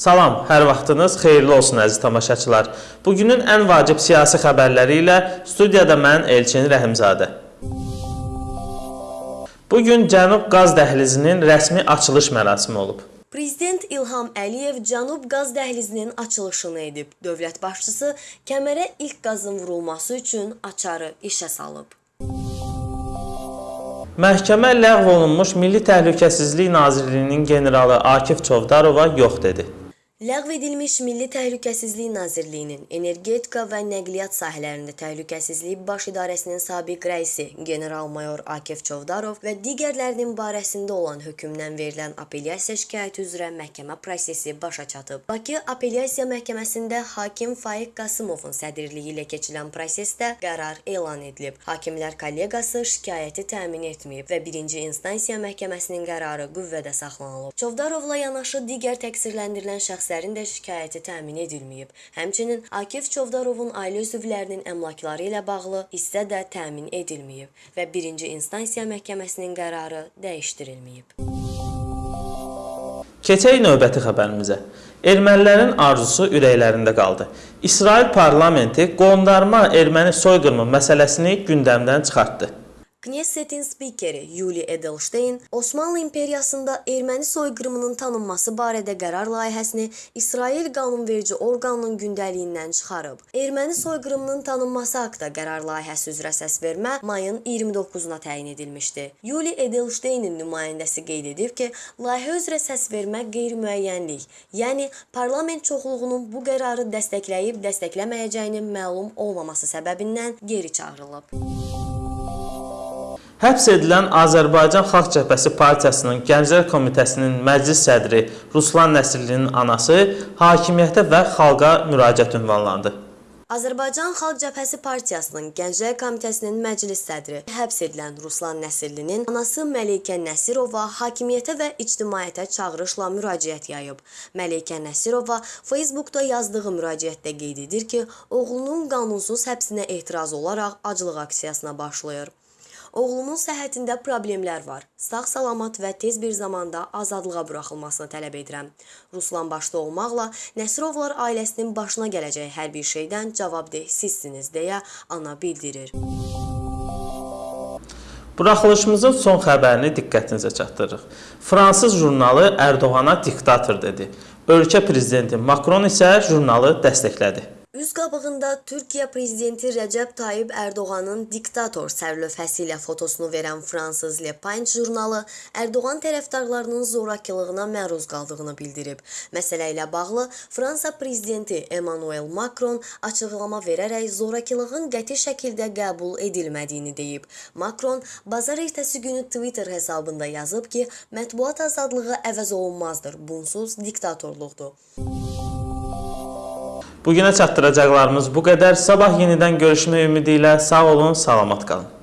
Salam, hər vaxtınız xeyirli olsun əziz tamaşaçılar. Bugünün ən vacib siyasi xəbərləri ilə studiyada mən Elçin Rəhimzadə. Bu gün Cənub qaz dəhlizinin rəsmi açılış mərasimi olub. Prezident İlham Əliyev Cənub qaz dəhlizinin açılışını edib. Dövlət başçısı kəmərə ilk qazın vurulması üçün açarı işə salıb. Məhkəmə ləğv olunmuş Milli Təhlükəsizlik Nazirliyinin generalı Akif Çovdarova yox dedi. Ləğv edilmiş Milli Təhlükəsizlik Nazirliyinin energetika və nəqliyyat sahələrində təhlükəsizlik baş idarəsinin sabiq rəisi general-mayor Akif Çovdarov və digərlərinin barəsində olan hökmdən verilən apellyasiya şikayəti üzrə məhkəmə prosesi başa çatıb. Bakı Apellyasiya Məhkəməsində hakim Faiq Qasımovun sədrliyi ilə keçirilən prosesdə qərar elan edilib. Hakimlər kollegiyası şikayəti təmin etməyib və 1-ci instansiya məhkəməsinin qərarı qüvvədə saxlanılıb. Çovdarovla yanaşı digər təqsirləndirilən şəxslər şəxslərin də şikayəti təmin edilməyib. Həmçinin Akif Çovdarovun ailə üzvlərinin əmlakları ilə bağlı hissə də təmin edilməyib və 1-ci instansiya məhkəməsinin qərarı dəyişdirilməyib. Keçək növbəti xəbərimizə. Ermənilərin arzusu ürəklərində qaldı. İsrail parlamenti qondarma erməni soyqırımı məsələsini gündəmdən çıxartdı. Knessetin spikeri Yuli Edelstein Osmanlı İmperiyasında erməni soyqırımının tanınması barədə qərar layihəsini İsrail qanunverici orqanının gündəliyindən çıxarıb. Erməni soyqırımının tanınması haqqında qərar layihəsi üzrə səsvermə mayın 29-una təyin edilmişdi. Yuli Edelsteinin nümayəndəsi qeyd edib ki, layihə üzrə səsvermə qeyri-müəyyənlik, yəni parlament çoxluğunun bu qərarı dəstəkləyib dəstəkləməyəcəyinin məlum olmaması səbəbindən geri çağırılıb. Həbs edilən Azərbaycan Xalq Cəbhəsi Partiyasının Gənclər Komitəsinin məclis sədri Ruslan Nəsirlinin anası hakimiyyətə və xalqa müraciət ünvanlandı. Azərbaycan Xalq Cəbhəsi Partiyasının Gənclər Komitəsinin məclis sədri həbs edilən Ruslan Nəsirlinin anası Məleykə Nəsirova hakimiyyətə və ictimaiyyətə çağırışla müraciət yayıb. Məleykə Nəsirova Facebookda yazdığı müraciətdə qeyd edir ki, oğlunun qanunsuz həbsinə etiraz olaraq aclıq aksiyasına başlayır. Oğlumun səhhətində problemlər var. Sağ-salamat və tez bir zamanda azadlığa buraxılmasını tələb edirəm. Ruslan başda olmaqla Nəsirovlar ailəsinin başına gələcək hər bir şeydən cavabdeh sizsiniz deyə ana bildirir. Buraxılışımızın son xəbərini diqqətinizə çatdırırıq. Fransız jurnalı Ərdoğana diktator dedi. Ölkə prezidenti Makron isə jurnalı dəstəklədi. Üz qabığında Türkiyə prezidenti Rəcəb Tayyib Ərdoğanın diktator sərlövhəsi ilə fotosunu verən fransız Le Parisien jurnalı Ərdoğan tərəfdarlarının zorakılığına məruz qaldığını bildirib. Məsələ ilə bağlı Fransa prezidenti Emmanuel Macron açıqlama verərək zorakılığın qəti şəkildə qəbul edilmədiyini deyib. Macron bazar ertəsi günü Twitter hesabında yazıb ki, mətbuat azadlığı əvəz olunmazdır, bunsuz diktatorluqdur. Bugünə çatdıracaqlarımız bu qədər. Sabah yenidən görüşmək ümidi ilə sağ olun, salamat qalın.